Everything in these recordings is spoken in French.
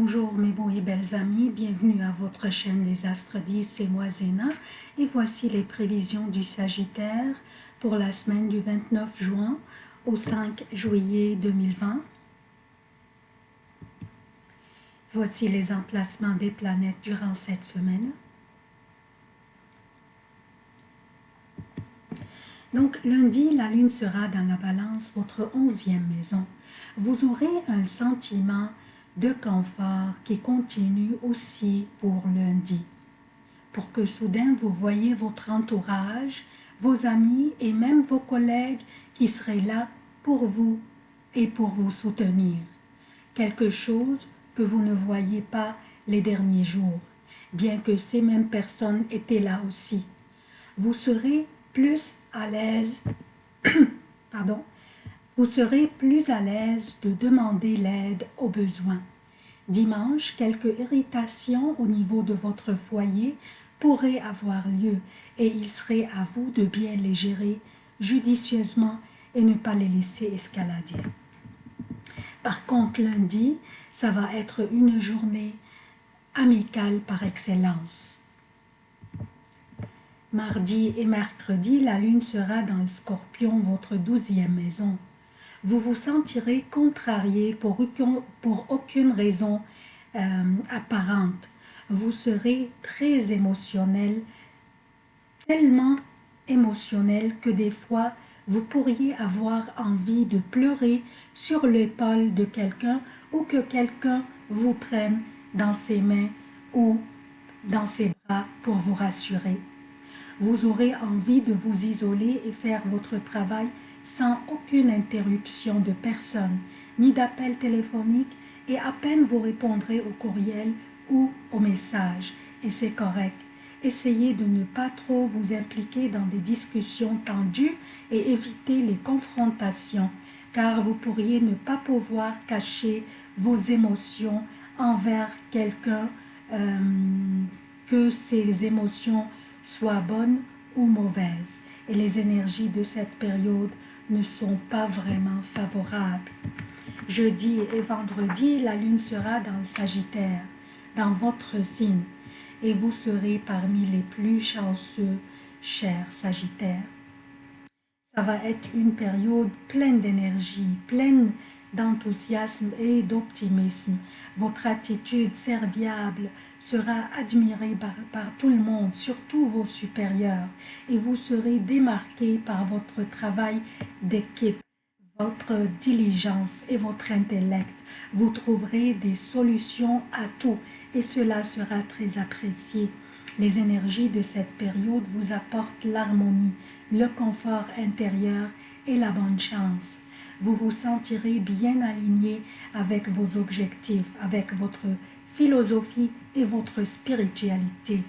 Bonjour mes beaux et belles amis, bienvenue à votre chaîne Les Astres 10, c'est moi Zéna et voici les prévisions du Sagittaire pour la semaine du 29 juin au 5 juillet 2020. Voici les emplacements des planètes durant cette semaine. Donc lundi, la lune sera dans la balance, votre onzième maison. Vous aurez un sentiment de confort qui continue aussi pour lundi. Pour que soudain vous voyez votre entourage, vos amis et même vos collègues qui seraient là pour vous et pour vous soutenir. Quelque chose que vous ne voyez pas les derniers jours, bien que ces mêmes personnes étaient là aussi. Vous serez plus à l'aise, pardon, vous serez plus à l'aise de demander l'aide aux besoins. Dimanche, quelques irritations au niveau de votre foyer pourraient avoir lieu et il serait à vous de bien les gérer judicieusement et ne pas les laisser escalader. Par contre, lundi, ça va être une journée amicale par excellence. Mardi et mercredi, la lune sera dans le scorpion, votre douzième maison vous vous sentirez contrarié pour, pour aucune raison euh, apparente. Vous serez très émotionnel, tellement émotionnel que des fois, vous pourriez avoir envie de pleurer sur l'épaule de quelqu'un ou que quelqu'un vous prenne dans ses mains ou dans ses bras pour vous rassurer. Vous aurez envie de vous isoler et faire votre travail sans aucune interruption de personne, ni d'appel téléphonique, et à peine vous répondrez au courriel ou au message, et c'est correct. Essayez de ne pas trop vous impliquer dans des discussions tendues et éviter les confrontations, car vous pourriez ne pas pouvoir cacher vos émotions envers quelqu'un, euh, que ces émotions soient bonnes ou mauvaises. Et les énergies de cette période ne sont pas vraiment favorables. Jeudi et vendredi, la lune sera dans le Sagittaire, dans votre signe, et vous serez parmi les plus chanceux, chers Sagittaires. Ça va être une période pleine d'énergie, pleine d'enthousiasme et d'optimisme. Votre attitude serviable sera admirée par, tout le monde, surtout vos supérieurs, et vous serez démarqué par votre travail d'équipe, votre diligence et votre intellect. Vous trouverez des solutions à tout et cela sera très apprécié. Les énergies de cette période vous apportent l'harmonie, le confort intérieur et la bonne chance vous vous sentirez bien aligné avec vos objectifs, avec votre philosophie et votre spiritualité.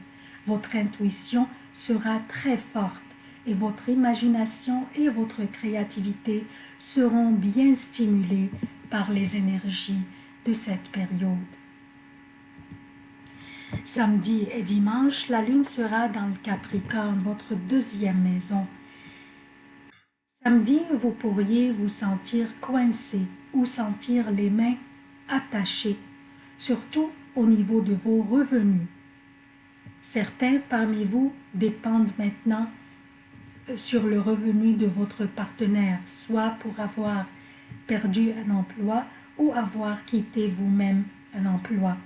Votre intuition sera très forte et votre imagination et votre créativité seront bien stimulées par les énergies de cette période. Samedi et dimanche, la lune sera dans le Capricorne, votre deuxième maison, Samedi, vous pourriez vous sentir coincé ou sentir les mains attachées, surtout au niveau de vos revenus. Certains parmi vous dépendent maintenant sur le revenu de votre partenaire, soit pour avoir perdu un emploi ou avoir quitté vous-même un emploi.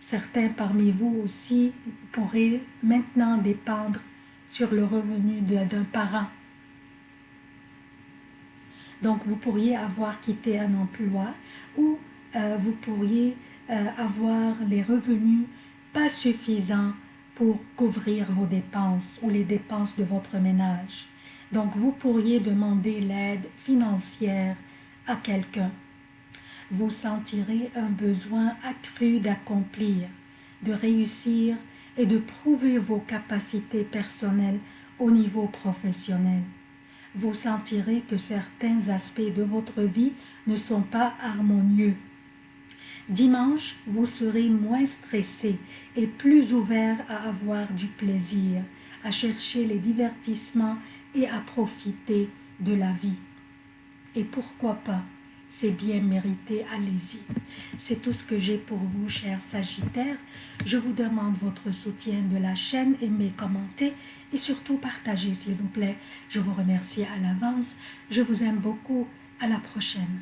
Certains parmi vous aussi pourraient maintenant dépendre sur le revenu d'un parent donc, vous pourriez avoir quitté un emploi ou euh, vous pourriez euh, avoir les revenus pas suffisants pour couvrir vos dépenses ou les dépenses de votre ménage. Donc, vous pourriez demander l'aide financière à quelqu'un. Vous sentirez un besoin accru d'accomplir, de réussir et de prouver vos capacités personnelles au niveau professionnel vous sentirez que certains aspects de votre vie ne sont pas harmonieux. Dimanche, vous serez moins stressé et plus ouvert à avoir du plaisir, à chercher les divertissements et à profiter de la vie. Et pourquoi pas, c'est bien mérité, allez-y. C'est tout ce que j'ai pour vous, chers Sagittaires. Je vous demande votre soutien de la chaîne, aimez, commentez et surtout partagez, s'il vous plaît. Je vous remercie à l'avance. Je vous aime beaucoup. À la prochaine.